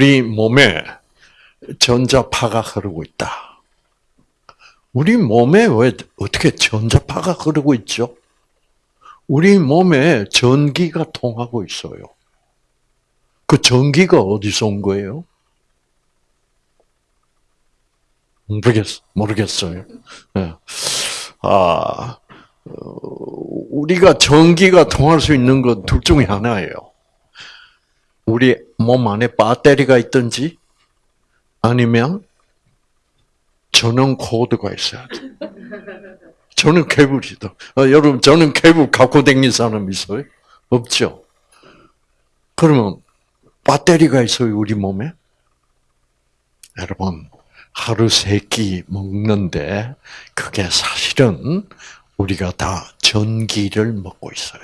우리 몸에 전자파가 흐르고 있다. 우리 몸에 왜 어떻게 전자파가 흐르고 있죠? 우리 몸에 전기가 통하고 있어요. 그 전기가 어디서 온 거예요? 모르겠, 모르겠어요. 네. 아, 우리가 전기가 통할 수 있는 것둘 중에 하나예요. 우리 몸 안에 배터리가 있든지 아니면 전원 코드가 있어야 돼. 저는 케이블이다. 어, 여러분, 저는 케이블 갖고 다니는 사람 있어요? 없죠? 그러면 배터리가 있어요, 우리 몸에? 여러분, 하루 세 끼 먹는데 그게 사실은 우리가 다 전기를 먹고 있어요.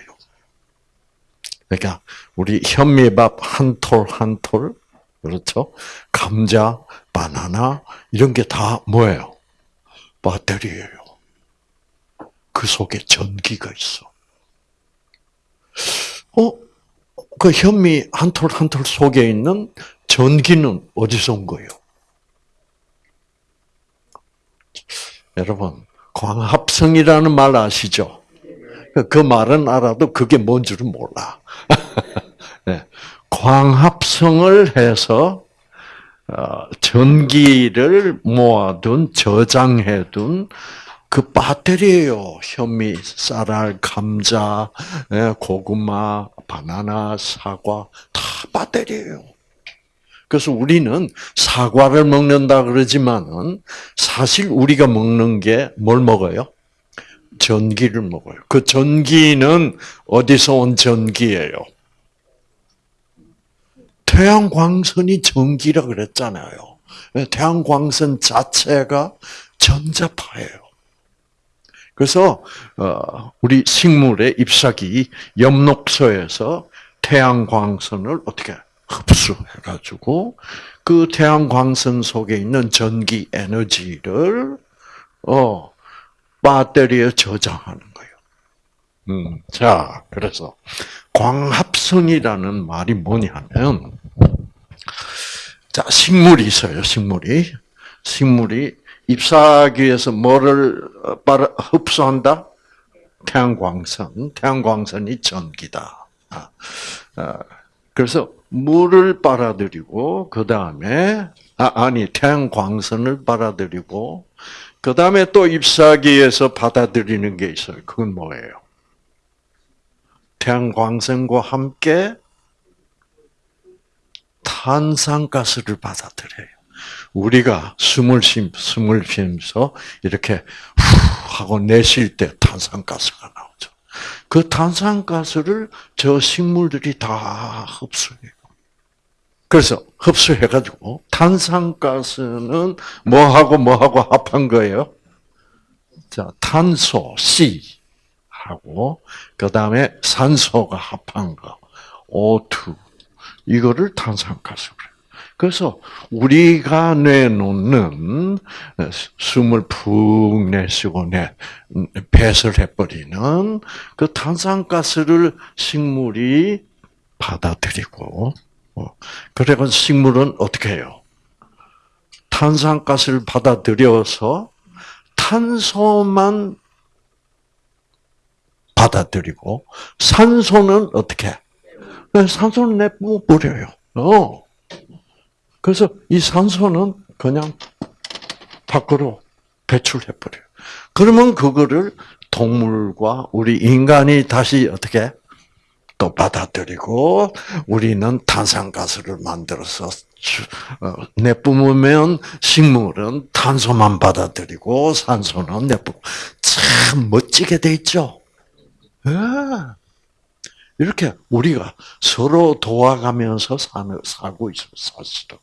그러니까 우리 현미밥 한 톨 한 톨, 그렇죠? 감자, 바나나 이런 게 다 뭐예요? 배터리예요. 그 속에 전기가 있어. 어? 그 현미 한 톨 한 톨 속에 있는 전기는 어디서 온 거예요? 여러분, 광합성이라는 말 아시죠? 그 말은 알아도 그게 뭔 줄은 몰라. 네. 광합성을 해서 어, 전기를 모아둔 저장해둔 그 배터리예요. 현미, 쌀알, 감자, 예, 고구마, 바나나, 사과 다 배터리예요. 그래서 우리는 사과를 먹는다 그러지만은 사실 우리가 먹는 게 뭘 먹어요? 전기를 먹어요. 그 전기는 어디서 온 전기예요? 태양광선이 전기라 그랬잖아요. 태양광선 자체가 전자파예요. 그래서 어, 우리 식물의 잎사귀 엽록소에서 태양광선을 어떻게 흡수해가지고 그 태양광선 속에 있는 전기 에너지를 어 배터리에 저장하는 거예요. 음, 자, 그래서 광합성이라는 말이 뭐냐면 자 식물이 있어요. 식물이 식물이 잎사귀에서 뭐를 빨아 흡수한다? 태양광선. 태양광선이 전기다. 아, 아, 그래서 물을 빨아들이고 그 다음에 아, 아니 태양광선을 빨아들이고 그 다음에 또 잎사귀에서 받아들이는 게 있어요. 그건 뭐예요? 태양광선과 함께 탄산가스를 받아들여요. 우리가 숨을 쉼, 숨을 쉬면서 이렇게 후 하고 내쉴 때 탄산가스가 나오죠. 그 탄산가스를 저 식물들이 다 흡수해요. 그래서 흡수해가지고 탄산가스는 뭐하고 뭐하고 합한 거예요? 자, 탄소 C 하고 그 다음에 산소가 합한 거 O2 이거를 탄산가스 그래요. 그래서 우리가 내놓는 숨을 푹 내쉬고 내 배설 해버리는 그 탄산가스를 식물이 받아들이고 어, 그래서 식물은 어떻게 해요? 탄산가스를 받아들여서 탄소만 받아들이고 산소는 어떻게? 네, 산소는 내버려요. 어. 그래서 이 산소는 그냥 밖으로 배출해 버려요. 그러면 그거를 동물과 우리 인간이 다시 어떻게 또 받아들이고 우리는 탄산가스를 만들어서 어, 내뿜으면 식물은 탄소만 받아들이고 산소는 내뿜. 참 멋지게 돼 있죠. 예. 이렇게 우리가 서로 도와가면서 사는, 살고 있어, 사실은.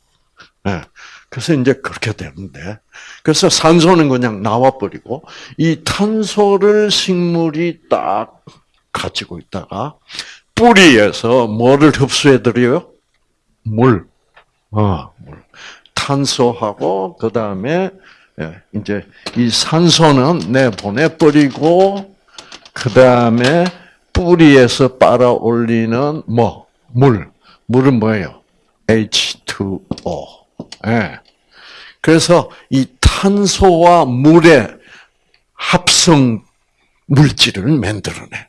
네. 그래서 이제 그렇게 되는데, 그래서 산소는 그냥 나와버리고, 이 탄소를 식물이 딱 가지고 있다가, 뿌리에서 뭐를 흡수해드려요? 물. 어, 물. 탄소하고, 그 다음에, 예, 이제 이 산소는 내보내버리고, 그 다음에 뿌리에서 빨아 올리는 뭐? 물. 물은 뭐예요? H2 H2O. 예. 그래서 이 탄소와 물의 합성 물질을 만들어내.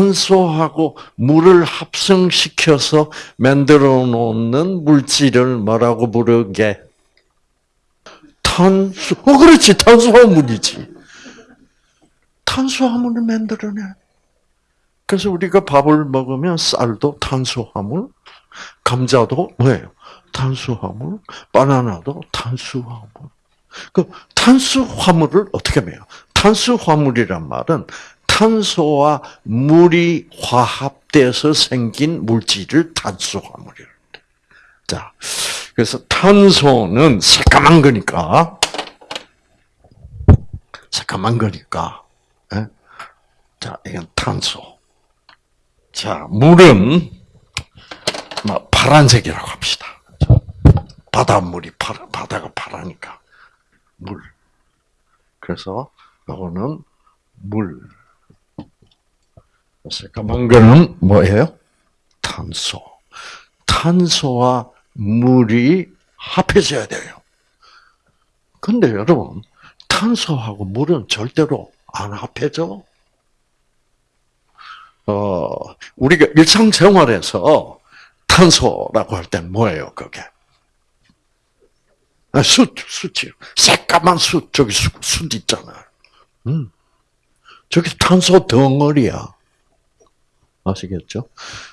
탄소하고 물을 합성시켜서 만들어 놓는 물질을 뭐라고 부르게? 탄수, 어, 그렇지. 탄수화물이지. 탄수화물을 만들어내. 그래서 우리가 밥을 먹으면 쌀도 탄수화물, 감자도 뭐예요? 탄수화물, 바나나도 탄수화물. 그 탄수화물을 어떻게 해요? 탄수화물이란 말은 탄소와 물이 화합돼서 생긴 물질을 탄수화물이라 자, 그래서 탄소는 새까만 거니까, 새까만 거니까, 예? 자, 이건 탄소. 자, 물은 뭐 파란색이라고 합시다. 바닷물이 파라, 바다가 파라니까 물. 그래서 이거는 물. 새까만 거는 뭐예요? 탄소. 탄소와 물이 합해져야 돼요. 근데 여러분, 탄소하고 물은 절대로 안 합해져. 어, 우리가 일상생활에서 탄소라고 할땐 뭐예요, 그게? 아, 숯, 숯이요. 새까만 숯, 저기 숯, 숯 있잖아요. 음. 저기 탄소 덩어리야. 아시겠죠?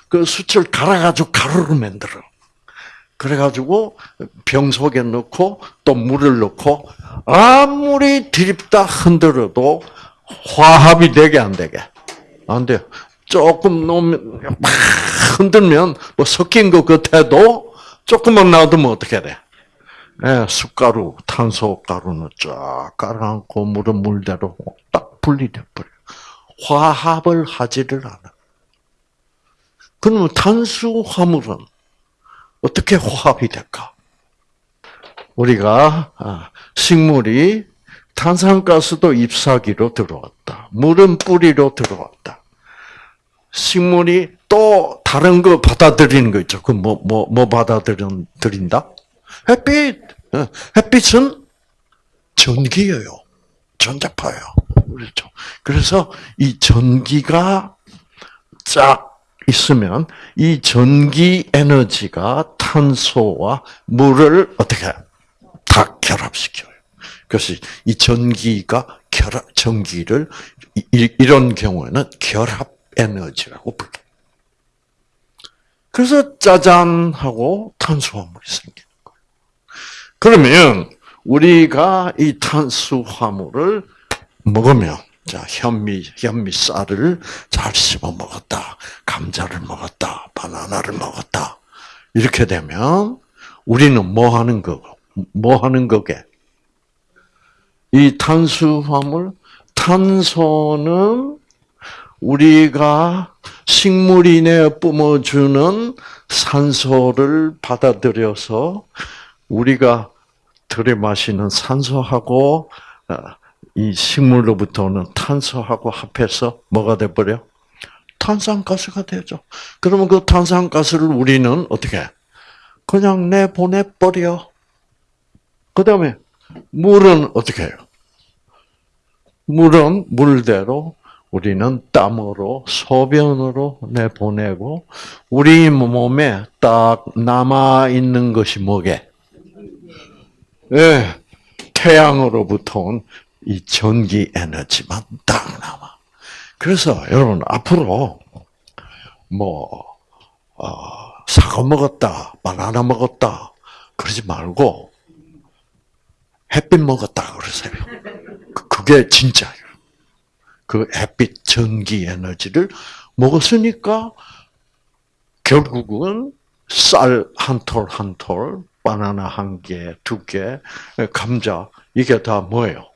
그 숯을 갈아가지고 가루로 만들어. 그래가지고 병 속에 넣고 또 물을 넣고 아무리 드립다 흔들어도 화합이 되게 안 되게 안 돼요. 조금 넣으면 막 흔들면 뭐 섞인 것 같아도 조금만 놔두면 어떻게 돼? 예, 숯가루, 탄소가루는 쫙 깔아놓고 물은 물대로 딱 분리돼 버려. 화합을 하지를 않아. 그러면 탄수화물은 어떻게 화합이 될까? 우리가 아, 식물이 탄산가스도 ip사귀로 들어왔다. 물은 뿌리로 들어왔다. 식물이 또 다른 거 받아들이는 거 있죠. 그 뭐 뭐 뭐 받아들인다? 햇빛. 어, 햇빛은 전기예요. 전자파예요. 그렇죠. 그래서 이 전기가 쫙 있으면 이 전기 에너지가 탄소와 물을 어떻게 다 결합시켜요. 그래서 이 전기가 결합 전기를 이런 경우에는 결합 에너지라고 불러. 그래서 짜잔 하고 탄수화물이 생기는 거예요. 그러면 우리가 이 탄수화물을 먹으면 자, 현미, 현미 쌀을 잘 씹어 먹었다. 감자를 먹었다. 바나나를 먹었다. 이렇게 되면 우리는 뭐 하는 거, 뭐 하는 거게? 이 탄수화물, 탄소는 우리가 식물이 내 뿜어주는 산소를 받아들여서 우리가 들이마시는 산소하고 어, 이 식물로부터 는 탄소하고 합해서 뭐가 돼버려? 탄산가스가 되죠. 그러면 그 탄산가스를 우리는 어떻게? 그냥 내보내버려. 그 다음에 물은 어떻게 해요? 물은 물대로 우리는 땀으로 소변으로 내보내고 우리 몸에 딱 남아 있는 것이 뭐게? 예, 네, 태양으로부터 온 이 전기 에너지만 딱 남아. 그래서 여러분 앞으로 뭐 어, 사과 먹었다, 바나나 먹었다 그러지 말고 햇빛 먹었다 그러세요. 그, 그게 진짜예요. 그 햇빛 전기 에너지를 먹었으니까 결국은 쌀 한 톨 한 톨, 바나나 한 개, 두 개, 감자 이게 다 뭐예요?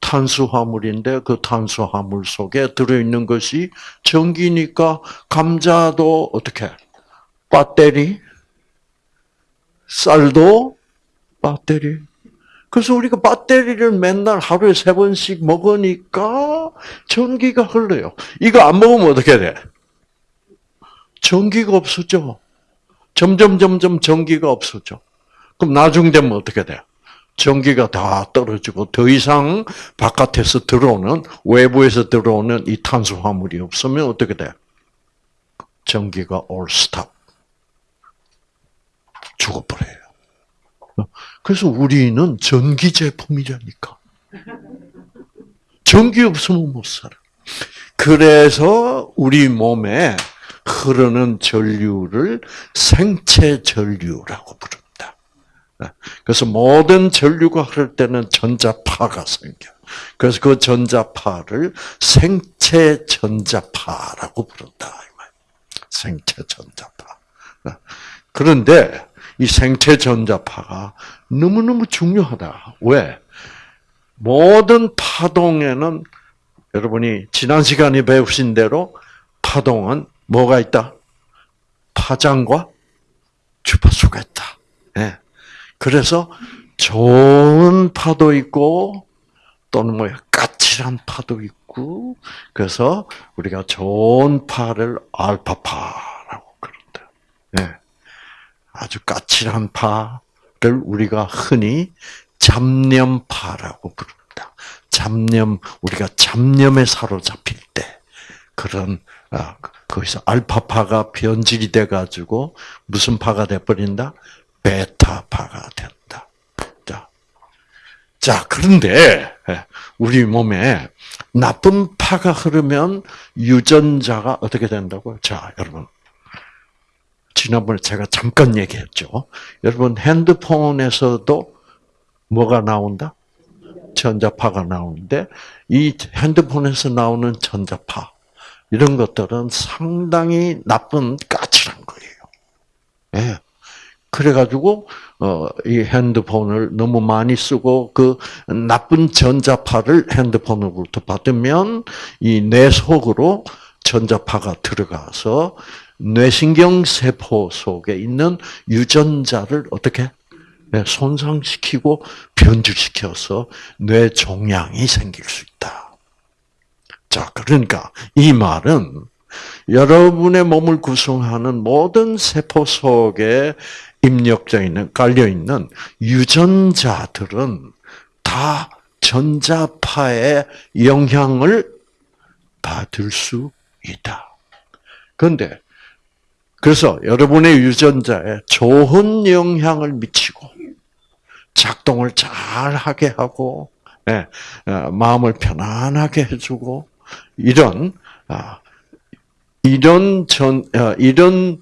탄수화물인데 그 탄수화물 속에 들어있는 것이 전기니까 감자도 어떻게 배터리, 쌀도 배터리. 그래서 우리가 배터리를 맨날 하루에 세 번씩 먹으니까 전기가 흘러요. 이거 안 먹으면 어떻게 돼? 전기가 없어져. 점점 점점 전기가 없어져. 그럼 나중 되면 어떻게 돼? 전기가 다 떨어지고 더 이상 바깥에서 들어오는 외부에서 들어오는 이 탄수화물이 없으면 어떻게 돼? 전기가 올 스탑 죽어버려요. 그래서 우리는 전기 제품이라니까. 전기 없으면 못 살아. 그래서 우리 몸에 흐르는 전류를 생체 전류라고 부릅니다. 그래서 모든 전류가 흐를 때는 전자파가 생겨. 그래서 그 전자파를 생체 전자파라고 부른다. 생체 전자파. 그런데 이 생체 전자파가 너무너무 중요하다. 왜? 모든 파동에는 여러분이 지난 시간에 배우신 대로 파동은 뭐가 있다? 파장과 주파수가 있다. 예. 그래서 좋은 파도 있고 또는 뭐 까칠한 파도 있고 그래서 우리가 좋은 파를 알파파라고 그런다. 예. 아주 까칠한 파를 우리가 흔히 잡념파라고 부릅니다. 잡념 우리가 잡념에 사로잡힐 때 그런 아, 거기서 알파파가 변질이 돼 가지고 무슨 파가 돼 버린다? 베타파가 된다. 자. 자, 그런데 예, 우리 몸에 나쁜 파가 흐르면 유전자가 어떻게 된다고요? 자, 여러분. 지난번에 제가 잠깐 얘기했죠. 여러분 핸드폰에서도 뭐가 나온다? 전자파가 나오는데 이 핸드폰에서 나오는 전자파 이런 것들은 상당히 나쁜 까칠한 거예요. 예. 그래가지고 어이 핸드폰을 너무 많이 쓰고 그 나쁜 전자파를 핸드폰으로부터 받으면 이 뇌 속으로 전자파가 들어가서 뇌신경 세포 속에 있는 유전자를 어떻게 손상시키고 변질시켜서 뇌 종양이 생길 수 있다. 자, 그러니까 이 말은 여러분의 몸을 구성하는 모든 세포 속에 입력되어 있는, 깔려 있는 유전자들은 다 전자파의 영향을 받을 수 있다. 그런데 그래서 여러분의 유전자에 좋은 영향을 미치고 작동을 잘 하게 하고 예, 어, 마음을 편안하게 해주고 이런 아, 이런 전 어, 이런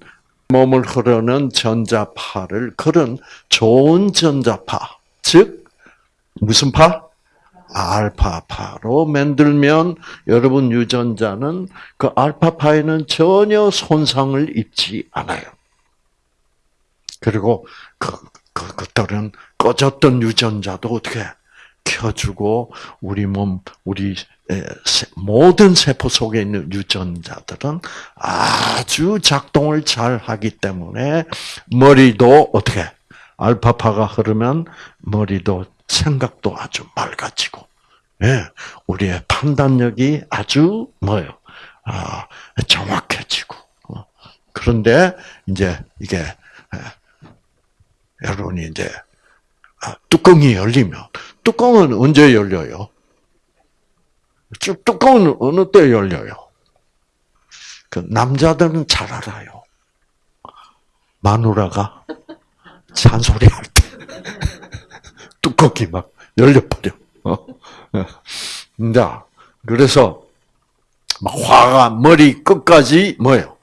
몸을 흐르는 전자파를 그런 좋은 전자파 즉 무슨 파? 알파파로 만들면 여러분 유전자는 그 알파파에는 전혀 손상을 입지 않아요. 그리고 그, 그 것들은 꺼졌던 유전자도 어떻게 켜주고 우리 몸, 우리 모든 세포 속에 있는 유전자들은 아주 작동을 잘 하기 때문에 머리도 어떻게 알파파가 흐르면 머리도 생각도 아주 맑아지고, 예, 우리의 판단력이 아주 뭐요, 아, 정확해지고. 어. 그런데 이제 이게 예, 여러분이 이제 아, 뚜껑이 열리면 뚜껑은 언제 열려요? 뚜껑은 어느 때 열려요? 그 남자들은 잘 알아요. 마누라가 잔소리 할 때. 뚜껑이 막 열려버려. 어? 자, 그래서 막 화가 머리 끝까지 뭐예요?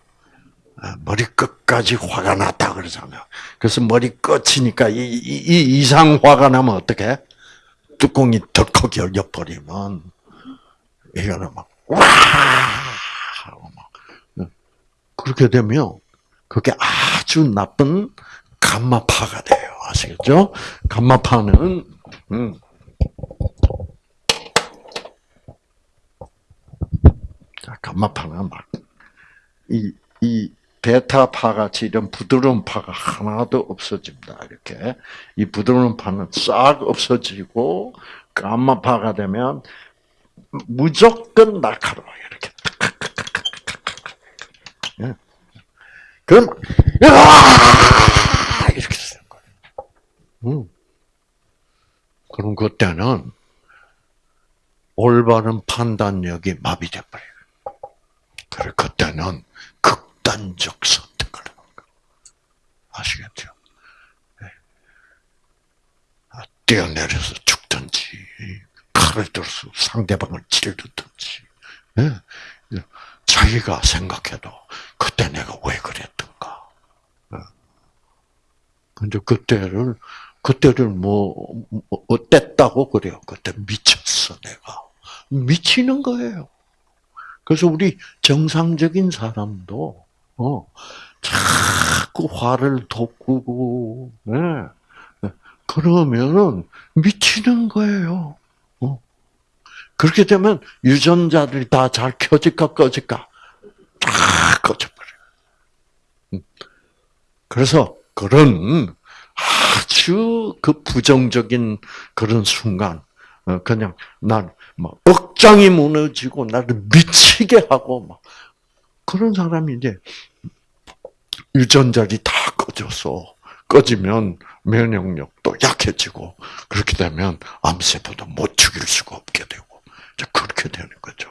아, 머리 끝까지 화가 났다 그러잖아요. 그래서 머리 끝이니까 이, 이, 이 이상 화가 나면 어떻게? 뚜껑이 덜컥 열려버리면 이거는 막 와! 하고 막 그렇게 되면 그게 아주 나쁜 감마파가 돼요. 아시겠죠? 감마파는 음. 자, 감마파는 막 이 이 베타파 같이 이런 부드러운 파가 하나도 없어집니다. 이렇게 이 부드러운 파는 싹 없어지고 감마파가 되면 무조건 날카로워요. 이렇게 그럼 야 이렇게 되는 거예요. 음. 그럼 그때는 올바른 판단력이 마비돼 버려요. 그래 그때는 극단적 선택을 하는 거예요. 아시겠죠? 네. 아, 뛰어내려서 죽든지 칼을 들어서 상대방을 찌르든지 네. 자기가 생각해도 그때 내가 왜 그랬던가. 네. 근데 그때를 그때를 뭐, 뭐 어땠다고 그래요? 그때 미쳤어 내가 미치는 거예요. 그래서 우리 정상적인 사람도 어 자꾸 화를 돋구고 네. 그러면은 미치는 거예요. 어. 그렇게 되면 유전자들이 다 잘 켜질까 꺼질까 다 꺼져버려요. 음. 그래서 그런 아주 그 부정적인 그런 순간, 어, 그냥 난, 뭐, 억장이 무너지고, 나를 미치게 하고, 막, 그런 사람이 이제, 유전자리 다 꺼져서, 꺼지면 면역력도 약해지고, 그렇게 되면 암세포도 못 죽일 수가 없게 되고, 그렇게 되는 거죠.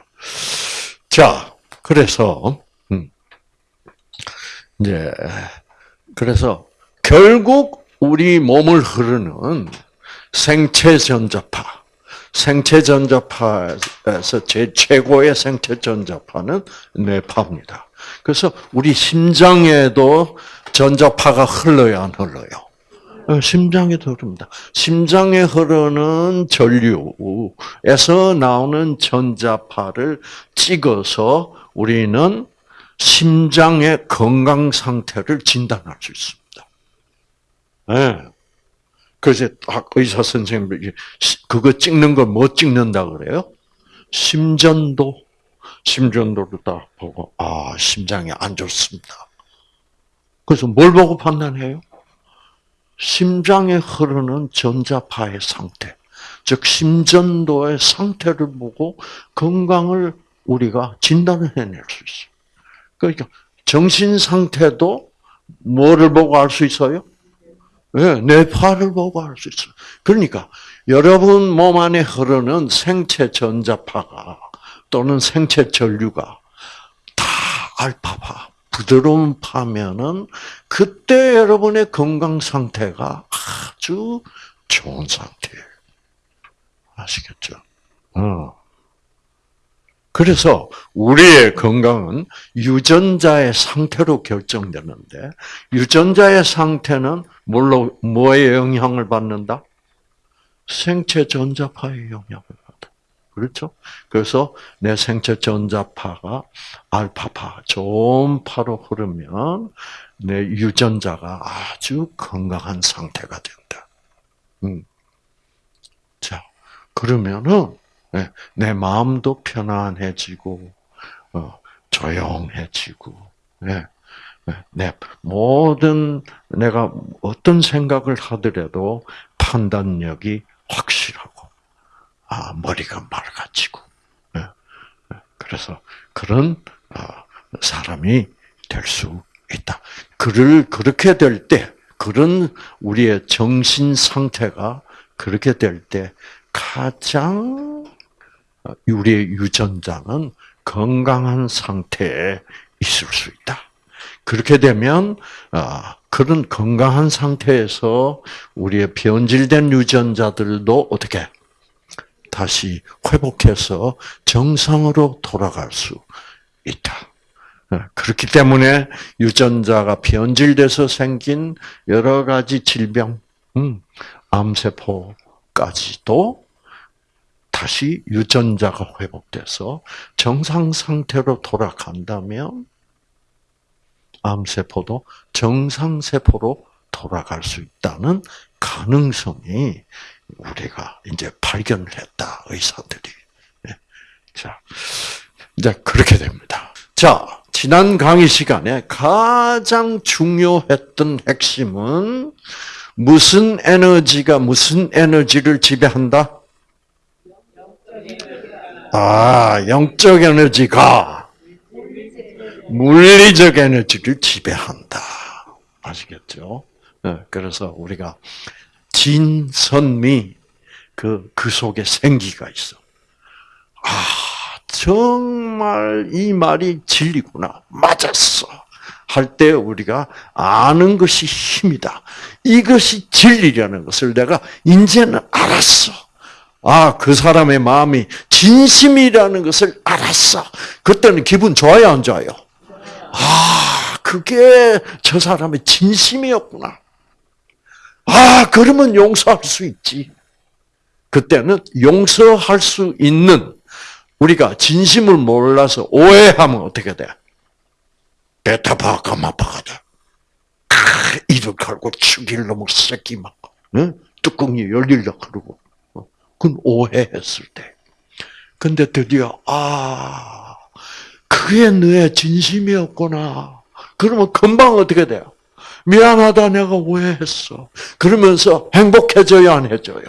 자, 그래서, 음, 이제, 그래서, 결국 우리 몸을 흐르는 생체 전자파, 생체 전자파에서 제 최고의 생체 전자파는 뇌파입니다. 그래서 우리 심장에도 전자파가 흘러야 안 흘러요. 어, 심장에도 흐릅니다. 심장에 흐르는 전류에서 나오는 전자파를 찍어서 우리는 심장의 건강 상태를 진단할 수 있습니다. 예. 그래서 의사 선생님이 그거 찍는 걸 뭐 찍는다 그래요? 심전도. 심전도를 딱 보고, 아, 심장이 안 좋습니다. 그래서 뭘 보고 판단해요? 심장에 흐르는 전자파의 상태, 즉, 심전도의 상태를 보고 건강을 우리가 진단을 해낼 수 있어요. 그러니까, 정신 상태도 뭐를 보고 알 수 있어요? 네, 뇌파를 보고 알 수 있어요. 그러니까 여러분 몸 안에 흐르는 생체 전자파가 또는 생체 전류가 다 알파파, 부드러운 파면은 그때 여러분의 건강 상태가 아주 좋은 상태예요. 아시겠죠? 어. 그래서 우리의 건강은 유전자의 상태로 결정되는데 유전자의 상태는 뭘로 뭐의 영향을 받는다? 생체 전자파의 영향을. 그렇죠? 그래서 내 생체 전자파가 알파파, 좋은 파로 흐르면 내 유전자가 아주 건강한 상태가 된다. 음. 자, 그러면은 예, 내 마음도 편안해지고 어, 조용해지고 예, 예, 내 모든 내가 어떤 생각을 하더라도 판단력이 확실하고 아 머리가 맑아지고 그래서 그런 어, 사람이 될 수 있다. 그를 그렇게 될 때, 그런 우리의 정신 상태가 그렇게 될 때 가장 우리의 유전자는 건강한 상태에 있을 수 있다. 그렇게 되면 아, 그런 건강한 상태에서 우리의 변질된 유전자들도 어떻게 다시 회복해서 정상으로 돌아갈 수 있다. 아, 그렇기 때문에 유전자가 변질돼서 생긴 여러 가지 질병, 음, 암세포까지도 다시 유전자가 회복돼서 정상 상태로 돌아간다면 암세포도 정상 세포로 돌아갈 수 있다는 가능성이 우리가 이제 발견을 했다 의사들이. 네. 자, 이제 그렇게 됩니다. 자, 지난 강의 시간에 가장 중요했던 핵심은 무슨 에너지가 무슨 에너지를 지배한다? 아, 영적 에너지가 물리적 에너지를 지배한다. 아시겠죠? 네, 그래서 우리가 진선미 그, 그 속에 생기가 있어. 아, 정말 이 말이 진리구나. 맞았어. 할 때 우리가 아는 것이 힘이다. 이것이 진리라는 것을 내가 이제는 알았어. 아, 그 사람의 마음이 진심이라는 것을 알았어. 그때는 기분 좋아요, 안 좋아요? 아, 그게 저 사람의 진심이었구나. 아, 그러면 용서할 수 있지. 그때는 용서할 수 있는 우리가 진심을 몰라서 오해하면 어떻게 돼? 베타파 가마파가 돼. 아, 이를 갈고 죽일 놈의 새끼 막 응? 뚜껑이 열릴라 그러고 어, 그건 오해했을 때. 근데 드디어 아 그게 너의 진심이었구나. 그러면 금방 어떻게 돼요? 미안하다 내가 오해했어. 그러면서 행복해져야 안 해져요.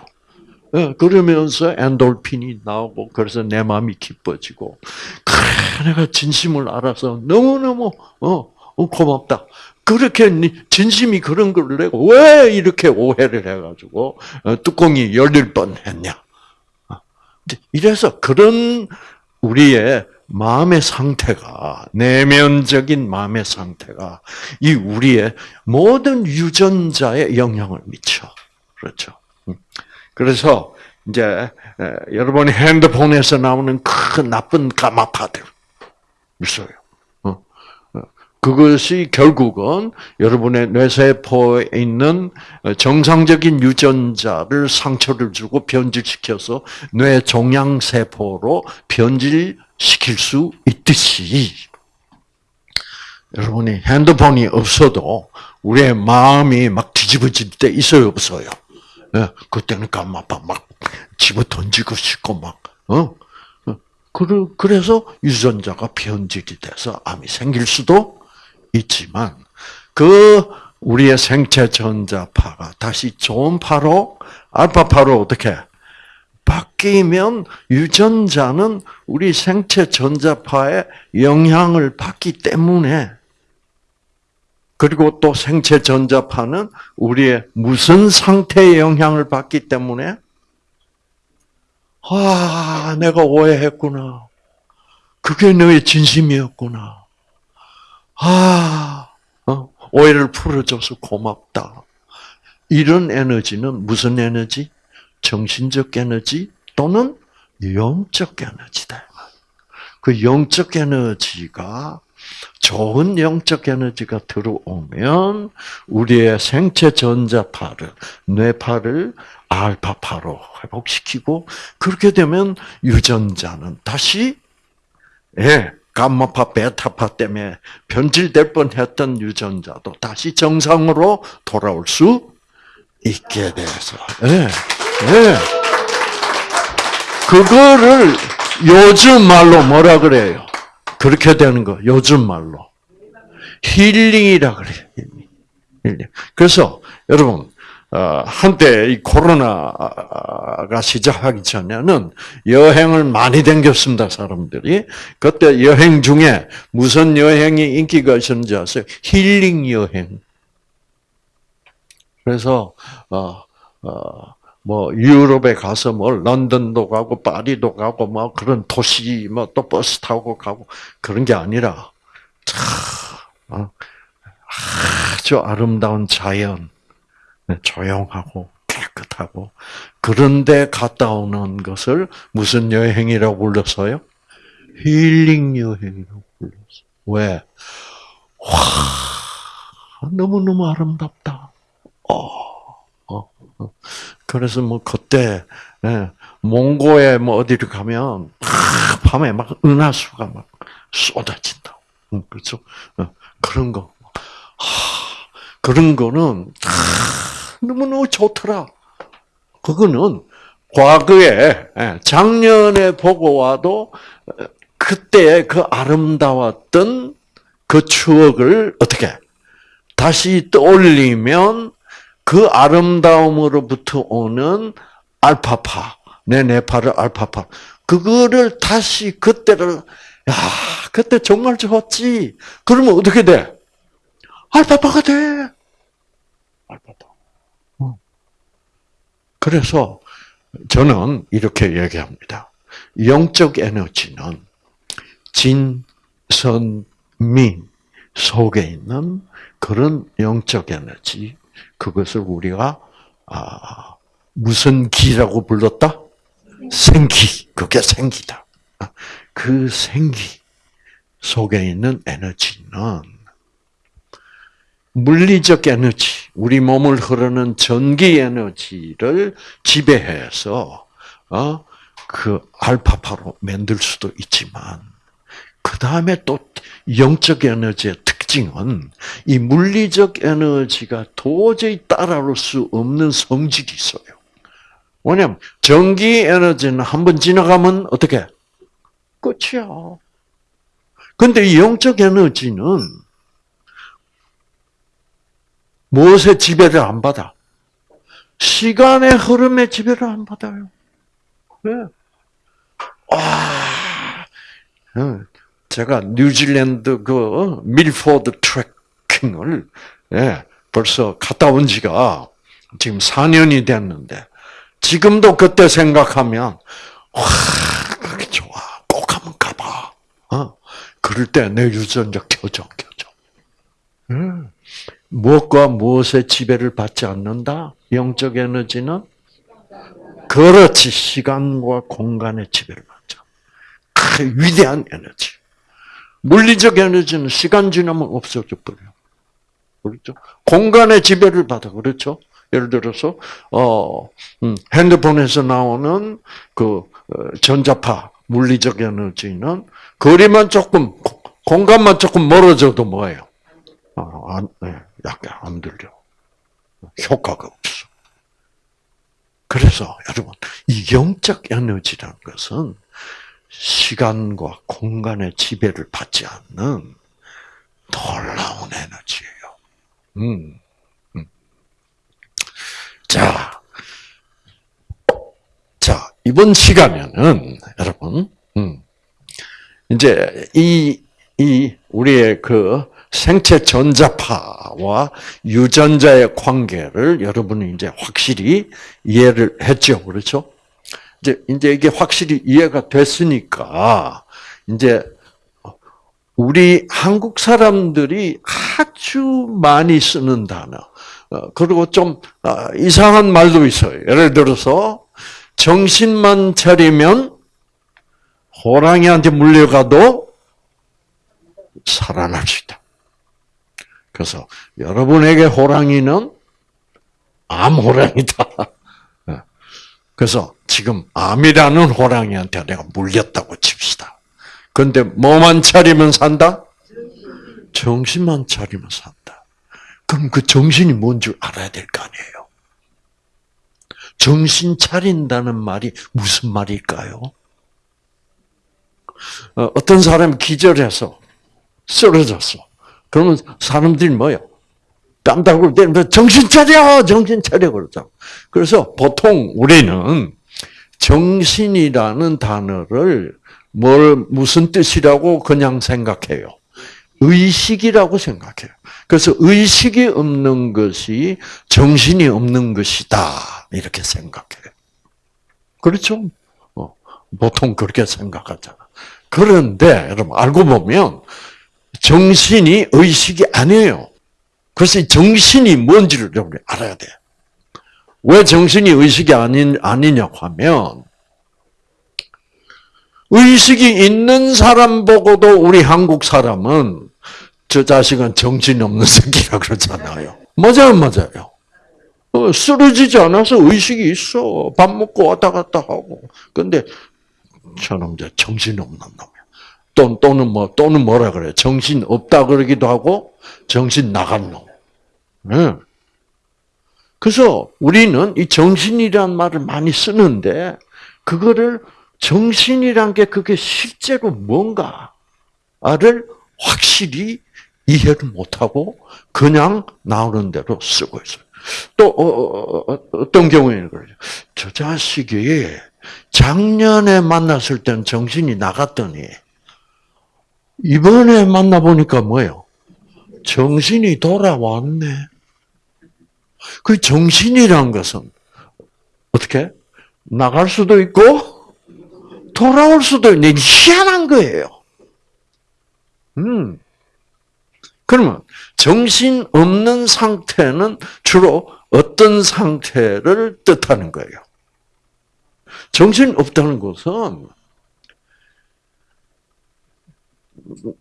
예, 그러면서 엔돌핀이 나오고 그래서 내 마음이 기뻐지고 그래 내가 진심을 알아서 너무너무 어, 어 고맙다. 그렇게 진심이 그런 걸 내가 왜 이렇게 오해를 해가지고 어, 뚜껑이 열릴 뻔했냐? 어, 이래서 그런 우리의 마음의 상태가 내면적인 마음의 상태가 이 우리의 모든 유전자에 영향을 미쳐 그렇죠. 음. 그래서 이제 여러분이 핸드폰에서 나오는 큰 나쁜 가마파들 있어요. 어, 어. 그것이 결국은 여러분의 뇌세포에 있는 정상적인 유전자를 상처를 주고 변질시켜서 뇌 종양세포로 변질 시킬 수 있듯이 여러분이 핸드폰이 없어도 우리의 마음이 막 뒤집어질 때 있어요, 없어요? 예, 그때는 까마파 막 집어 던지고 싶고 막, 어? 어? 그래서 유전자가 변질이 돼서 암이 생길 수도 있지만, 그, 우리의 생체 전자파가 다시 좋은 파로, 알파파로 어떻게, 바뀌면 유전자는 우리 생체 전자파에 영향을 받기 때문에 그리고 또 생체 전자파는 우리의 무슨 상태의 영향을 받기 때문에 아, 내가 오해했구나. 그게 너의 진심이었구나. 아, 어? 오해를 풀어줘서 고맙다. 이런 에너지는 무슨 에너지? 정신적 에너지 또는 영적 에너지다. 그 영적 에너지가 좋은 영적 에너지가 들어오면 우리의 생체 전자파를 뇌파를 알파파로 회복시키고 그렇게 되면 유전자는 다시 예, 감마파, 베타파 때문에 변질될 뻔했던 유전자도 다시 정상으로 돌아올 수 있게 돼서 예, 예. 그거를 요즘 말로 뭐라 그래요? 그렇게 되는 거 요즘 말로 힐링이라 그래요. 힐링. 그래서 여러분 어, 한때 이 코로나가 시작하기 전에는 여행을 많이 댕겼습니다 사람들이. 그때 여행 중에 무슨 여행이 인기가 있었는지 아세요? 힐링 여행. 그래서 어, 어, 뭐 유럽에 가서 뭐 런던도 가고 파리도 가고 뭐 그런 도시 뭐 또 버스 타고 가고 그런 게 아니라 참 어, 아주 아름다운 자연 네, 조용하고 깨끗하고 그런데 갔다 오는 것을 무슨 여행이라고 불렀어요? 힐링 여행이라고 불렀어. 왜? 와 너무 너무 아름답다. 어. 그래서 뭐 그때 예, 몽고에 뭐 어디를 가면 밤에 막 은하수가 막 쏟아진다. 그렇죠? 어, 그런 거. 그런 거는 너무너무 좋더라. 그거는 과거에 예, 작년에 보고 와도 어, 그때 그 아름다웠던 그 추억을 어떻게 다시 떠올리면 그 아름다움으로부터 오는 알파파, 내 뇌파를 알파파, 그거를 다시 그때를 야, 그때 정말 좋았지. 그러면 어떻게 돼? 알파파가 돼. 알파파. 어. 그래서 저는 이렇게 얘기합니다. 영적 에너지는 진선미 속에 있는 그런 영적 에너지, 그것을 우리가 아, 무슨 기라고 불렀다? 생기. 그게 생기다. 그 생기 속에 있는 에너지는 물리적 에너지, 우리 몸을 흐르는 전기 에너지를 지배해서 어, 그 알파파로 만들 수도 있지만 그 다음에 또 영적 에너지의 특징은 이 물리적 에너지가 도저히 따라올 수 없는 성질이 있어요. 왜냐면 전기 에너지는 한 번 지나가면 어떻게 끝이야. 근데 이 영적 에너지는 무엇의 지배를 안 받아? 시간의 흐름의 지배를 안 받아요. 왜? 와, 어, 제가 뉴질랜드 그 밀포드 트레킹을 예, 벌써 갔다 온 지가 지금 4년이 됐는데 지금도 그때 생각하면 와, 그게 좋아. 꼭 한번 가봐. 어? 그럴 때 내 유전자 켜져, 켜져. 음. 무엇과 무엇의 지배를 받지 않는다? 영적 에너지는? 그렇지. 시간과 공간의 지배를 받죠. 그 위대한 에너지. 물리적 에너지는 시간 지나면 없어져 버려. 그렇죠? 공간의 지배를 받아. 그렇죠? 예를 들어서, 어, 음, 핸드폰에서 나오는 그, 어, 전자파, 물리적 에너지는 거리만 조금, 공간만 조금 멀어져도 뭐예요? 어, 안, 네, 약간 안 들려. 효과가 없어. 그래서 여러분, 이 영적 에너지라는 것은 시간과 공간의 지배를 받지 않는 놀라운 에너지예요. 음. 음. 자, 자 이번 시간에는 여러분, 음, 이제 이, 이 우리의 그 생체 전자파와 유전자의 관계를 여러분이 이제 확실히 이해를 했죠. 그렇죠? 이제, 이제 이게 확실히 이해가 됐으니까, 이제, 우리 한국 사람들이 아주 많이 쓰는 단어, 어, 그리고 좀 아, 이상한 말도 있어요. 예를 들어서, 정신만 차리면 호랑이한테 물려가도 살아날 수 있다. 그래서 여러분에게 호랑이는 암호랑이다. 어. 그래서 지금 암이라는 호랑이한테 내가 물렸다고 칩시다. 근데 뭐만 차리면 산다? 정신만 차리면 산다. 그럼 그 정신이 뭔 줄 알아야 될 거 아니에요. 정신 차린다는 말이 무슨 말일까요? 어, 어떤 사람이 기절해서 쓰러졌어. 그러면 사람들이 뭐요? 땀다구를 때리면 정신 차려! 정신 차려! 그러죠. 그래서 보통 우리는 정신이라는 단어를 뭘, 무슨 뜻이라고 그냥 생각해요. 의식이라고 생각해요. 그래서 의식이 없는 것이 정신이 없는 것이다. 이렇게 생각해요. 그렇죠? 어, 보통 그렇게 생각하잖아. 그런데 여러분 알고 보면 정신이 의식이 아니에요. 그래서 정신이 뭔지를 여러분이 알아야 돼. 왜 정신이 의식이 아닌, 아니냐고 하면, 의식이 있는 사람 보고도 우리 한국 사람은 저 자식은 정신이 없는 새끼라 그러잖아요. 맞아요, 맞아요. 어, 쓰러지지 않아서 의식이 있어. 밥 먹고 왔다 갔다 하고. 근데 저놈 저 정신 없는 놈. 또, 또는 뭐, 또는 뭐라 그래. 정신 없다 그러기도 하고, 정신 나간 놈. 네. 그래서 우리는 이 정신이란 말을 많이 쓰는데, 그거를 정신이란 게 그게 실제로 뭔가를 확실히 이해를 못하고, 그냥 나오는 대로 쓰고 있어요. 또, 어, 어, 어 어떤 경우에는 그러죠. 저 자식이 작년에 만났을 땐 정신이 나갔더니, 이번에 만나보니까 뭐예요? 정신이 돌아왔네. 그 정신이란 것은 어떻게? 나갈 수도 있고, 돌아올 수도 있는 희한한 거예요. 음. 그러면 정신 없는 상태는 주로 어떤 상태를 뜻하는 거예요? 정신 없다는 것은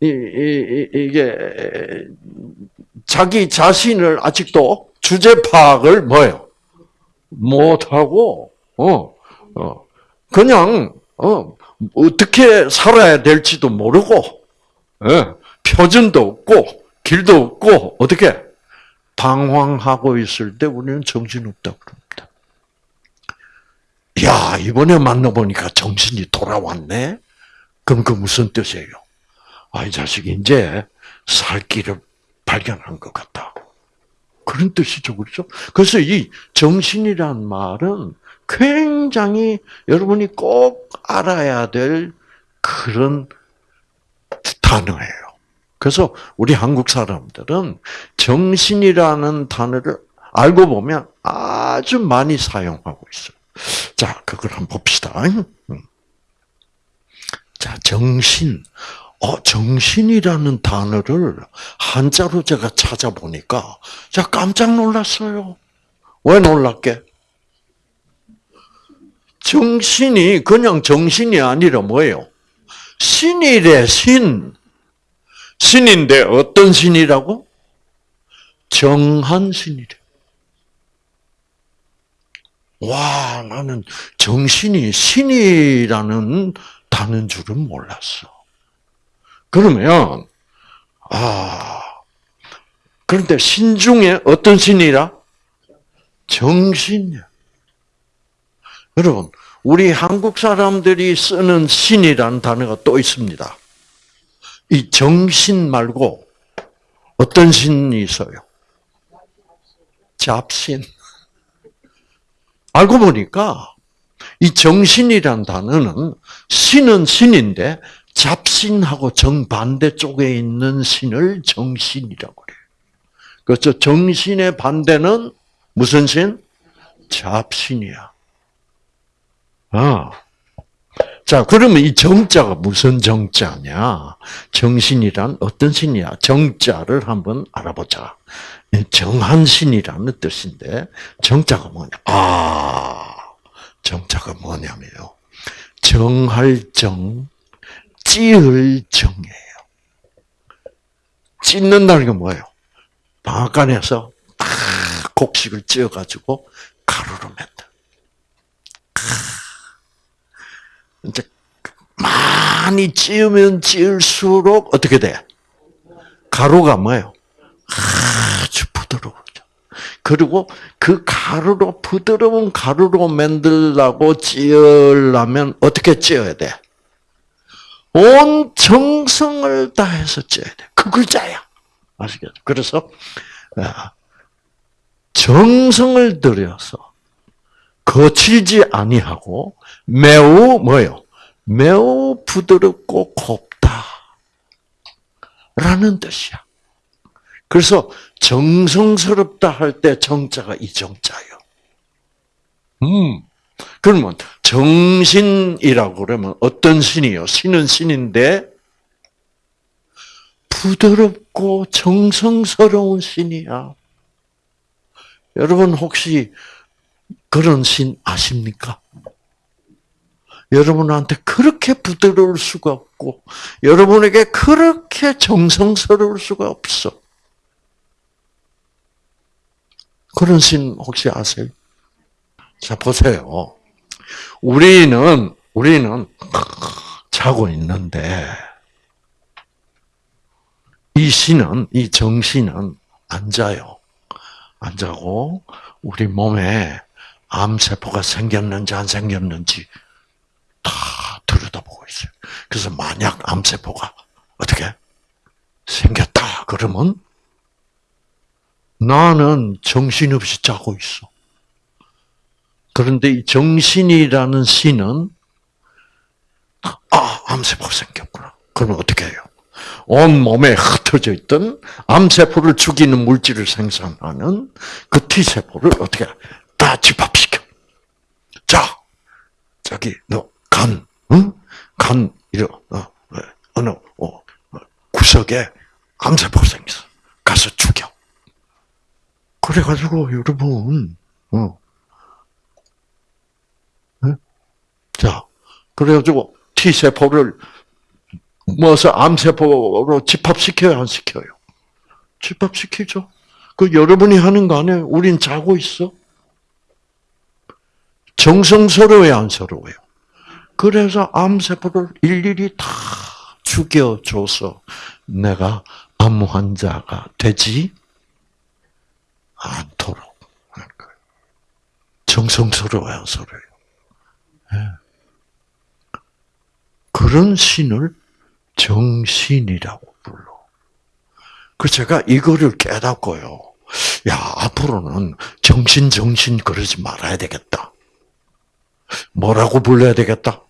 이, 게 자기 자신을 아직도 주제 파악을 뭐예요? 못하고 어, 어 그냥 어 어떻게 살아야 될지도 모르고 예, 표준도 없고 길도 없고 어떻게 방황하고 있을 때 우리는 정신없다 그럽니다. 야 이번에 만나보니까 정신이 돌아왔네. 그럼 그 무슨 뜻이에요? 아 이 자식이 이제 살 길을 발견한 것 같다. 그런 뜻이죠, 그렇죠? 그래서 이 정신이란 말은 굉장히 여러분이 꼭 알아야 될 그런 단어예요. 그래서 우리 한국 사람들은 정신이라는 단어를 알고 보면 아주 많이 사용하고 있어요. 자, 그걸 한번 봅시다. 음. 자, 정신. 어, 정신이라는 단어를 한자로 제가 찾아보니까 제가 깜짝 놀랐어요. 왜 놀랐게? 정신이 그냥 정신이 아니라 뭐예요? 신이래, 신. 신인데 어떤 신이라고? 정한 신이래. 와, 나는 정신이 신이라는 단어인 줄은 몰랐어. 그러면, 아, 그런데 신 중에 어떤 신이라? 정신이야. 여러분, 우리 한국 사람들이 쓰는 신이라는 단어가 또 있습니다. 이 정신 말고 어떤 신이 있어요? 잡신. 알고 보니까 이 정신이란 단어는 신은 신인데 잡신하고 정반대 쪽에 있는 신을 정신이라고 그래요. 그렇죠. 정신의 반대는 무슨 신? 잡신이야. 아. 자, 그러면 이 정자가 무슨 정자냐? 정신이란 어떤 신이야? 정자를 한번 알아보자. 정한신이라는 뜻인데, 정자가 뭐냐? 아, 정자가 뭐냐면요. 정할 정, 찌을 정이에요. 찢는다는 게 뭐예요? 방앗간에서 딱 곡식을 찧어가지고 가루로 맨다. 이제 많이 찌으면 찌을수록 어떻게 돼? 가루가 뭐예요? 아주 부드러워져. 그리고 그 가루로 부드러운 가루로 만들라고 찌으려면 어떻게 찌어야 돼? 온 정성을 다해서 찌어야 돼. 그 글자야. 아시겠죠? 그래서 아, 정성을 들여서 거칠지 아니하고 매우 뭐요? 매우 부드럽고 곱다. 라는 뜻이야. 그래서 정성스럽다 할 때 정자가 이 정자예요. 음. 그러면 정신이라고 그러면 어떤 신이요? 신은 신인데 부드럽고 정성스러운 신이야. 여러분 혹시 그런 신 아십니까? 여러분한테 그렇게 부드러울 수가 없고, 여러분에게 그렇게 정성스러울 수가 없어. 그런 신 혹시 아세요? 자, 보세요. 우리는, 우리는 자고 있는데, 이 신은, 이 정신은 안 자요. 안 자고, 우리 몸에 암세포가 생겼는지 안 생겼는지 다 들여다보고 있어요. 그래서 만약 암세포가 어떻게 생겼다 그러면 나는 정신없이 자고 있어. 그런데 이 정신이라는 신은 아 암세포가 생겼구나. 그러면 어떻게 해요? 온 몸에 흩어져 있던 암세포를 죽이는 물질을 생산하는 그 T세포를 어떻게 다 집합시켜. 자, 저기, 너, 간, 응? 간, 이러, 어, 어, 어느, 어, 어, 구석에 암세포 생겼어. 가서 죽여. 그래가지고, 여러분, 어. 네? 자, 그래가지고, T세포를 모아서 암세포로 집합시켜요, 안 시켜요? 집합시키죠. 그 여러분이 하는 거 안에 우린 자고 있어. 정성스러워요, 안 서러워요? 그래서 암세포를 일일이 다 죽여줘서 내가 암 환자가 되지 않도록. 정성스러워요, 안 서러워요? 네. 그런 신을 정신이라고 불러. 그 제가 이거를 깨닫고요. 야, 앞으로는 정신, 정신 그러지 말아야 되겠다. 뭐라고 불러야 되겠다?